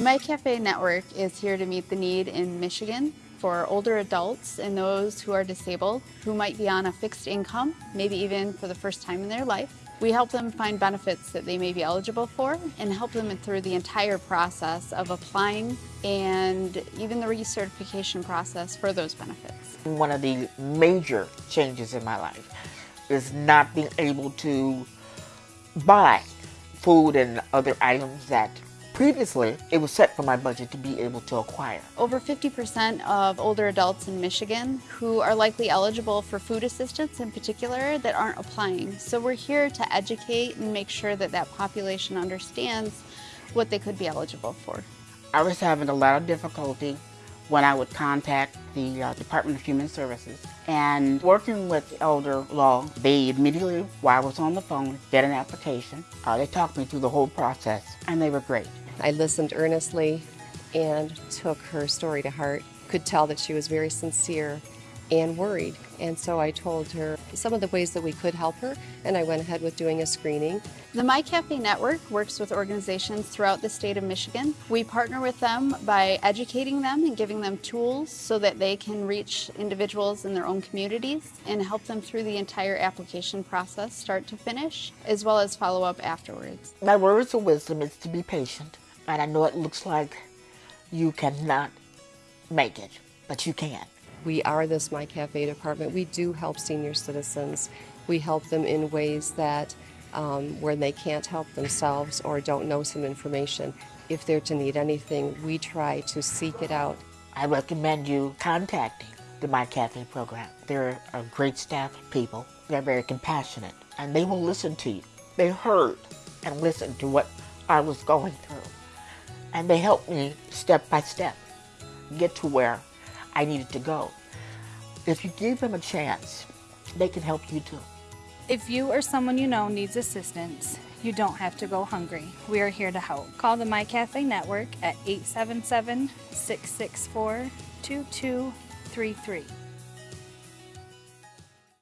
MiCAFE Network is here to meet the need in Michigan for older adults and those who are disabled who might be on a fixed income, maybe even for the first time in their life. We help them find benefits that they may be eligible for and help them through the entire process of applying and even the recertification process for those benefits. One of the major changes in my life is not being able to buy food and other items that Previously, it was set for my budget to be able to acquire. Over 50% of older adults in Michigan who are likely eligible for food assistance in particular that aren't applying. So we're here to educate and make sure that that population understands what they could be eligible for. I was having a lot of difficulty when I would contact the uh, Department of Human Services. And working with Elder Law, they immediately, while I was on the phone, get an application. Uh, they talked me through the whole process, and they were great. I listened earnestly and took her story to heart. Could tell that she was very sincere and worried. And so I told her some of the ways that we could help her, and I went ahead with doing a screening. The MiCAFE Network works with organizations throughout the state of Michigan. We partner with them by educating them and giving them tools so that they can reach individuals in their own communities and help them through the entire application process, start to finish, as well as follow up afterwards. My words of wisdom is to be patient and I know it looks like you cannot make it, but you can. We are this MiCAFE department. We do help senior citizens. We help them in ways that um, where they can't help themselves or don't know some information. If they're to need anything, we try to seek it out. I recommend you contacting the MiCAFE program. They're a great staff of people. They're very compassionate and they will listen to you. They heard and listened to what I was going through and they helped me step by step get to where I needed to go. If you give them a chance, they can help you too. If you or someone you know needs assistance, you don't have to go hungry. We are here to help. Call the MiCAFE Network at 877 664 2233.